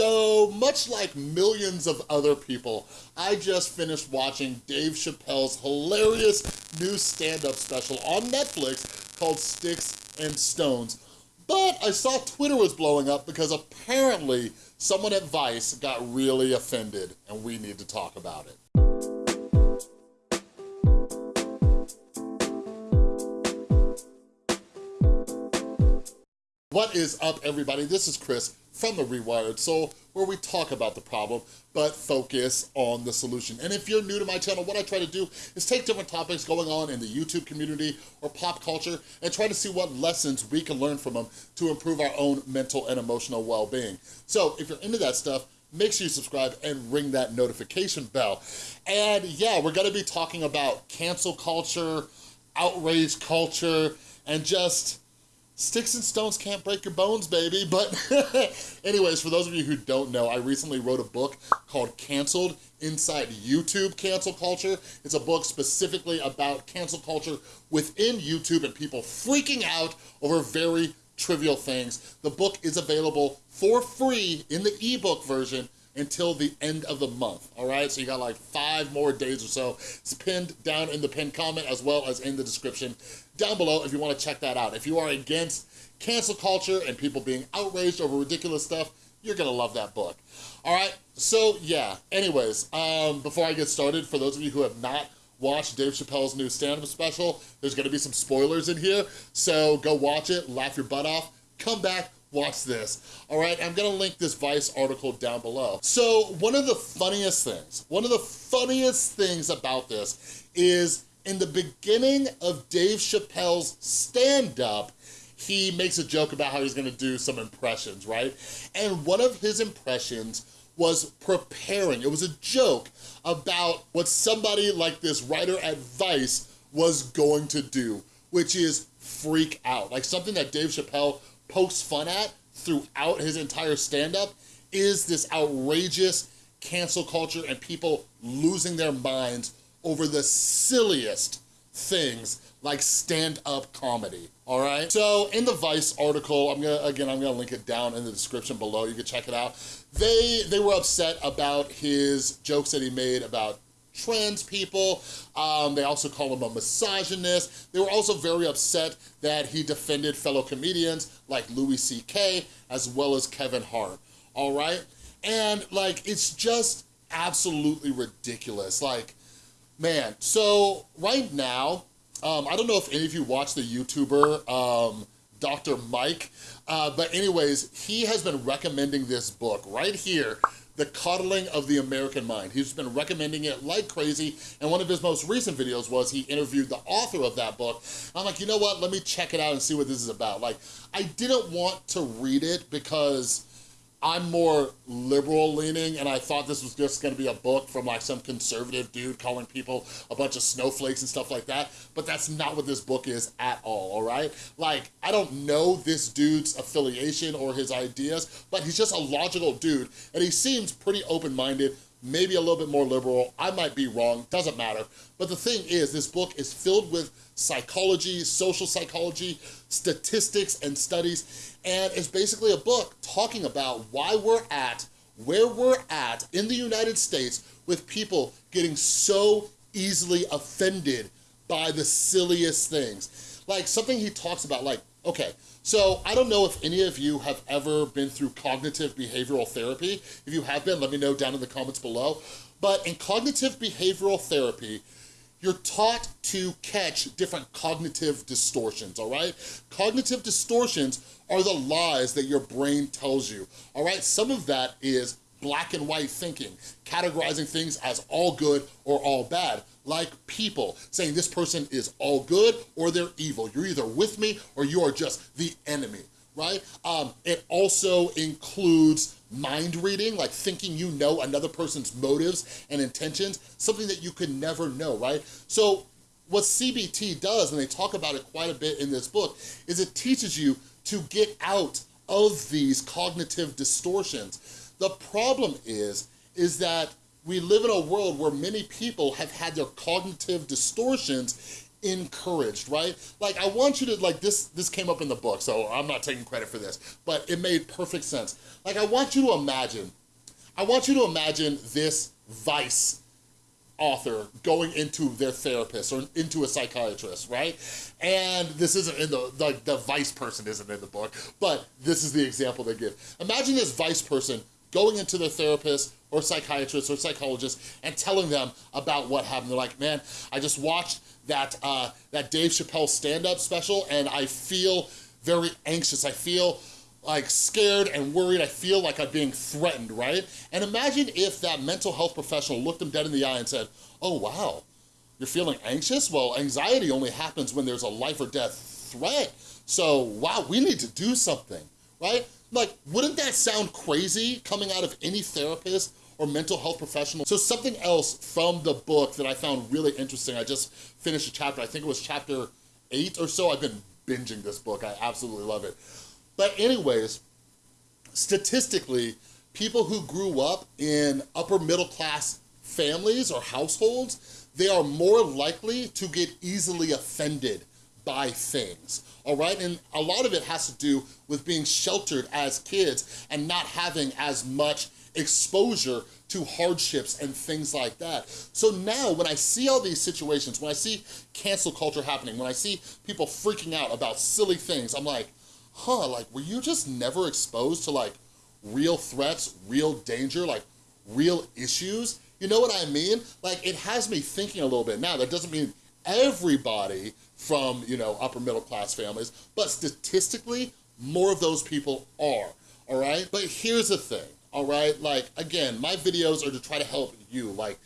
So much like millions of other people, I just finished watching Dave Chappelle's hilarious new stand-up special on Netflix called Sticks and Stones. But I saw Twitter was blowing up because apparently someone at Vice got really offended and we need to talk about it. What is up, everybody? This is Chris from The Rewired Soul, where we talk about the problem, but focus on the solution. And if you're new to my channel, what I try to do is take different topics going on in the YouTube community or pop culture and try to see what lessons we can learn from them to improve our own mental and emotional well-being. So if you're into that stuff, make sure you subscribe and ring that notification bell. And yeah, we're gonna be talking about cancel culture, outrage culture, and just Sticks and stones can't break your bones, baby. But anyways, for those of you who don't know, I recently wrote a book called Canceled Inside YouTube Cancel Culture. It's a book specifically about cancel culture within YouTube and people freaking out over very trivial things. The book is available for free in the ebook version until the end of the month, all right? So you got like five more days or so. It's pinned down in the pinned comment as well as in the description down below if you wanna check that out. If you are against cancel culture and people being outraged over ridiculous stuff, you're gonna love that book. All right, so yeah, anyways, um, before I get started, for those of you who have not watched Dave Chappelle's new stand-up special, there's gonna be some spoilers in here, so go watch it, laugh your butt off, come back, watch this. All right, I'm gonna link this Vice article down below. So one of the funniest things, one of the funniest things about this is in the beginning of Dave Chappelle's stand-up, he makes a joke about how he's gonna do some impressions, right? And one of his impressions was preparing. It was a joke about what somebody like this writer at Vice was going to do, which is freak out. Like something that Dave Chappelle pokes fun at throughout his entire stand-up is this outrageous cancel culture and people losing their minds over the silliest things like stand-up comedy, all right? So in the Vice article, I'm gonna, again, I'm gonna link it down in the description below, you can check it out. They, they were upset about his jokes that he made about trans people. Um, they also call him a misogynist. They were also very upset that he defended fellow comedians like Louis C.K. as well as Kevin Hart, all right? And like, it's just absolutely ridiculous. Like, man, so right now, um, I don't know if any of you watch the YouTuber, um, Dr. Mike, uh, but anyways, he has been recommending this book right here the Coddling of the American Mind. He's been recommending it like crazy, and one of his most recent videos was he interviewed the author of that book. I'm like, you know what, let me check it out and see what this is about. Like, I didn't want to read it because I'm more liberal leaning and I thought this was just gonna be a book from like some conservative dude calling people a bunch of snowflakes and stuff like that, but that's not what this book is at all, all right? Like, I don't know this dude's affiliation or his ideas, but he's just a logical dude and he seems pretty open-minded, maybe a little bit more liberal. I might be wrong, doesn't matter. But the thing is, this book is filled with psychology, social psychology, statistics, and studies, and it's basically a book talking about why we're at where we're at in the United States with people getting so easily offended by the silliest things. Like something he talks about, like, okay, so I don't know if any of you have ever been through cognitive behavioral therapy. If you have been, let me know down in the comments below. But in cognitive behavioral therapy, you're taught to catch different cognitive distortions, all right? Cognitive distortions are the lies that your brain tells you, all right? Some of that is black and white thinking, categorizing things as all good or all bad, like people, saying this person is all good or they're evil. You're either with me or you are just the enemy, right? Um, it also includes mind reading, like thinking you know another person's motives and intentions, something that you could never know, right? So what CBT does, and they talk about it quite a bit in this book, is it teaches you to get out of these cognitive distortions. The problem is, is that we live in a world where many people have had their cognitive distortions encouraged, right? Like I want you to, like this, this came up in the book, so I'm not taking credit for this, but it made perfect sense. Like I want you to imagine, I want you to imagine this Vice author going into their therapist or into a psychiatrist, right? And this isn't in the, the, the vice person isn't in the book, but this is the example they give. Imagine this vice person going into their therapist or psychiatrist or psychologist and telling them about what happened. They're like, man, I just watched that, uh, that Dave Chappelle stand-up special and I feel very anxious. I feel like scared and worried. I feel like I'm being threatened, right? And imagine if that mental health professional looked them dead in the eye and said, oh wow, you're feeling anxious? Well, anxiety only happens when there's a life or death threat. So wow, we need to do something, right? Like, wouldn't that sound crazy coming out of any therapist or mental health professional? So something else from the book that I found really interesting, I just finished a chapter, I think it was chapter eight or so. I've been binging this book, I absolutely love it. But anyways, statistically, people who grew up in upper middle class families or households, they are more likely to get easily offended by things, all right? And a lot of it has to do with being sheltered as kids and not having as much exposure to hardships and things like that. So now when I see all these situations, when I see cancel culture happening, when I see people freaking out about silly things, I'm like, huh, like, were you just never exposed to like real threats, real danger, like real issues? You know what I mean? Like, it has me thinking a little bit. Now, that doesn't mean everybody from, you know, upper middle class families, but statistically, more of those people are, all right? But here's the thing, all right? Like, again, my videos are to try to help you. Like,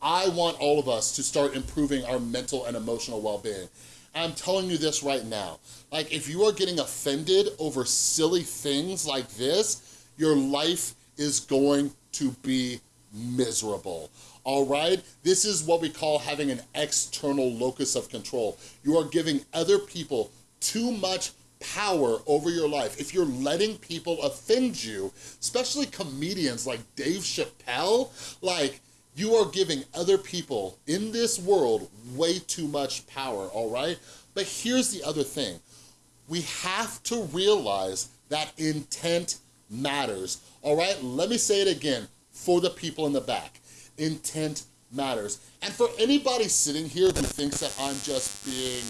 I want all of us to start improving our mental and emotional well-being. I'm telling you this right now. Like, if you are getting offended over silly things like this, your life is going to be miserable, all right? This is what we call having an external locus of control. You are giving other people too much power over your life. If you're letting people offend you, especially comedians like Dave Chappelle, like, you are giving other people in this world way too much power, all right? But here's the other thing. We have to realize that intent matters, all right? Let me say it again for the people in the back. Intent matters. And for anybody sitting here who thinks that I'm just being,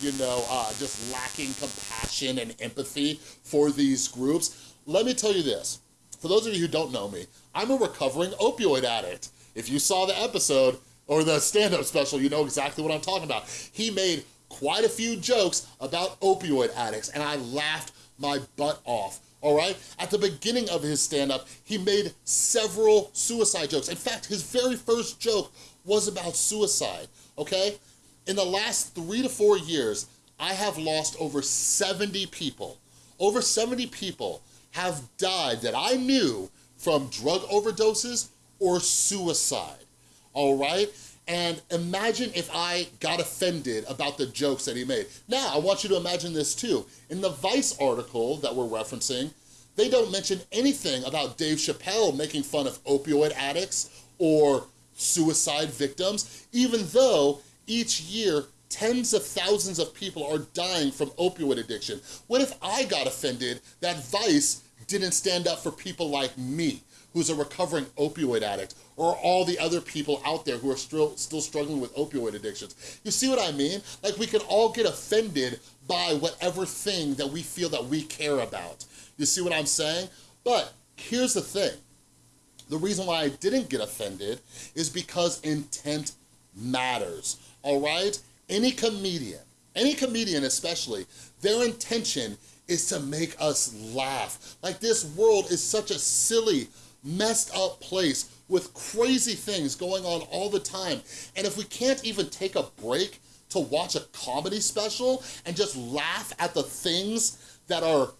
you know, uh, just lacking compassion and empathy for these groups, let me tell you this. For those of you who don't know me, I'm a recovering opioid addict. If you saw the episode or the stand-up special, you know exactly what I'm talking about. He made quite a few jokes about opioid addicts and I laughed my butt off all right? At the beginning of his stand-up, he made several suicide jokes. In fact, his very first joke was about suicide, okay? In the last three to four years, I have lost over 70 people. Over 70 people have died that I knew from drug overdoses or suicide, all right? And imagine if I got offended about the jokes that he made. Now, I want you to imagine this too. In the Vice article that we're referencing, they don't mention anything about Dave Chappelle making fun of opioid addicts or suicide victims, even though each year tens of thousands of people are dying from opioid addiction. What if I got offended that Vice didn't stand up for people like me? Who's a recovering opioid addict, or all the other people out there who are still, still struggling with opioid addictions. You see what I mean? Like we can all get offended by whatever thing that we feel that we care about. You see what I'm saying? But here's the thing. The reason why I didn't get offended is because intent matters, all right? Any comedian, any comedian especially, their intention is to make us laugh. Like this world is such a silly, messed up place with crazy things going on all the time. And if we can't even take a break to watch a comedy special and just laugh at the things that are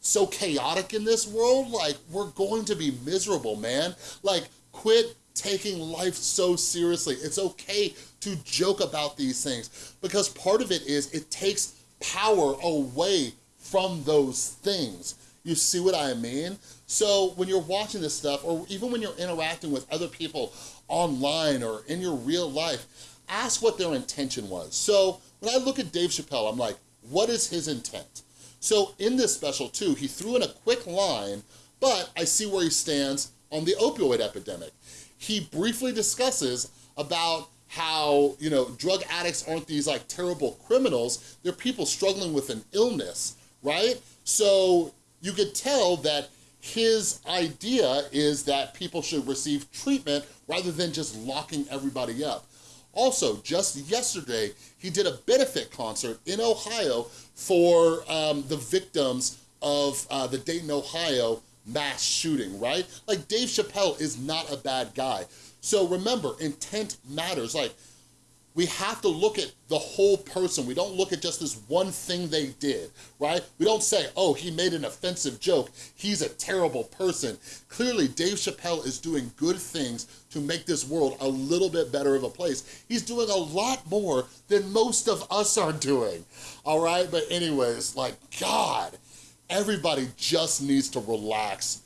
so chaotic in this world, like we're going to be miserable, man. Like quit taking life so seriously. It's okay to joke about these things because part of it is it takes power away from those things. You see what I mean? So when you're watching this stuff, or even when you're interacting with other people online or in your real life, ask what their intention was. So when I look at Dave Chappelle, I'm like, what is his intent? So in this special too, he threw in a quick line, but I see where he stands on the opioid epidemic. He briefly discusses about how, you know, drug addicts aren't these like terrible criminals, they're people struggling with an illness, right? So you could tell that his idea is that people should receive treatment rather than just locking everybody up. Also, just yesterday, he did a benefit concert in Ohio for um, the victims of uh, the Dayton, Ohio mass shooting, right? Like Dave Chappelle is not a bad guy. So remember, intent matters. Like we have to look at the whole person. We don't look at just this one thing they did, right? We don't say, oh, he made an offensive joke. He's a terrible person. Clearly, Dave Chappelle is doing good things to make this world a little bit better of a place. He's doing a lot more than most of us are doing, all right? But anyways, like, God, everybody just needs to relax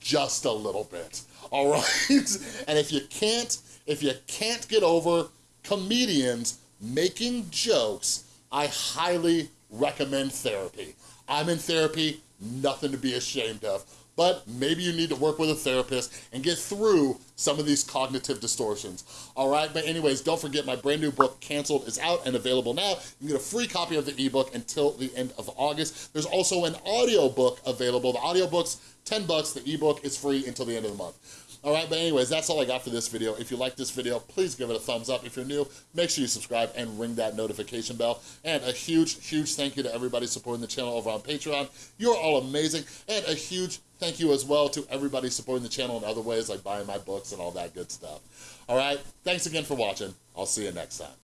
just a little bit, all right? and if you can't, if you can't get over comedians making jokes, I highly recommend therapy. I'm in therapy, nothing to be ashamed of, but maybe you need to work with a therapist and get through some of these cognitive distortions. All right, but anyways, don't forget my brand new book, Canceled, is out and available now. You can get a free copy of the ebook until the end of August. There's also an audio book available. The audiobook's 10 bucks, the ebook is free until the end of the month. All right, but anyways, that's all I got for this video. If you like this video, please give it a thumbs up. If you're new, make sure you subscribe and ring that notification bell. And a huge, huge thank you to everybody supporting the channel over on Patreon. You're all amazing. And a huge thank you as well to everybody supporting the channel in other ways, like buying my books and all that good stuff. All right, thanks again for watching. I'll see you next time.